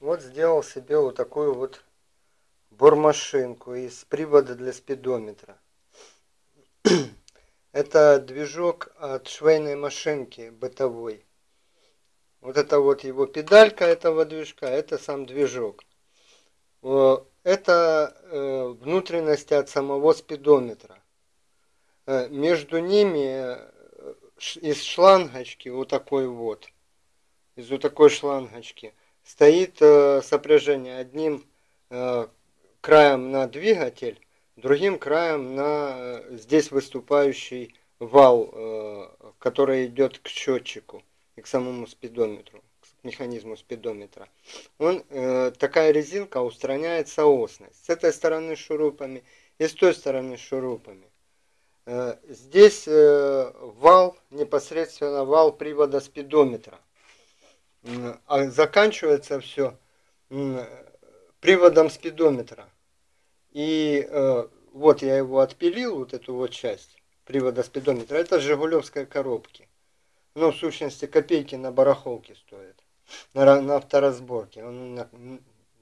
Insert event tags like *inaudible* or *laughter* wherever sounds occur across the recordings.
Вот сделал себе вот такую вот бормашинку из привода для спидометра. *clears throat* Это движок от швейной машинки бытовой. Вот это вот его педалька этого движка, это сам движок. Это э, внутренности от самого спидометра. Э, между ними э, из шлангочки вот такой вот, из вот такой шлангочки – стоит э, сопряжение одним э, краем на двигатель, другим краем на э, здесь выступающий вал, который идет к счетчику и к самому спидометру, к механизму спидометра. Он, такая резинка устраняет соосность. С этой стороны шурупами и с той стороны шурупами. Здесь вал, непосредственно вал привода спидометра а заканчивается все приводом спидометра. И э, вот я его отпилил, вот эту вот часть привода спидометра. Это Жигулевской коробки. Ну, в сущности, копейки на барахолке стоит. На, на авторазборке. Он на,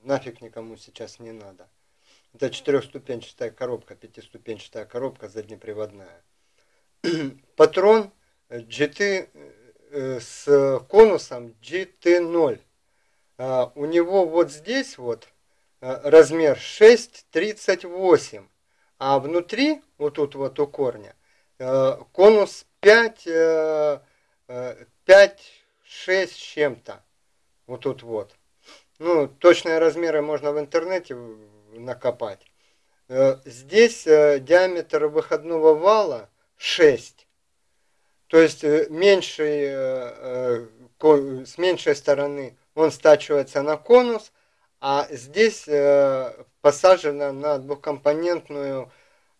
нафиг никому сейчас не надо. Это четырехступенчатая коробка, пятиступенчатая коробка заднеприводная. *clears throat* Патрон GT Э, с конусом GT0. А, у него вот здесь вот э, размер 6,38, а внутри, вот тут вот у корня, э, конус 5, 5 6 чем-то. Вот тут вот. Ну, точные размеры можно в интернете накопать. Здесь диаметр выходного вала 6 то есть э, меньший, э, э, с меньшей стороны он стачивается на конус, а здесь посажено на двухкомпонентную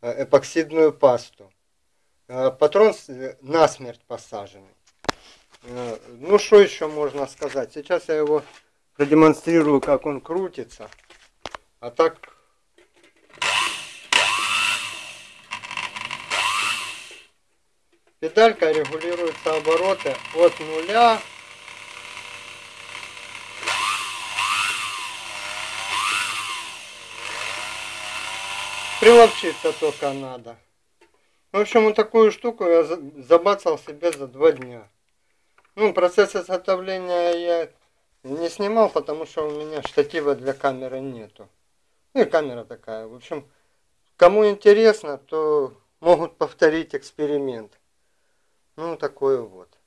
эпоксидную пасту. Патрон насмерть посаженный. Ну, что еще можно сказать? Сейчас я его продемонстрирую, как он крутится. А так Педалька регулируется обороты от нуля Приловчиться только надо. В общем, вот такую штуку я забацал себе за два дня. Ну, процесс изготовления я не снимал, потому что у меня штатива для камеры нету. Ну и камера такая. В общем, кому интересно, то могут повторить эксперимент. Ну, такое вот.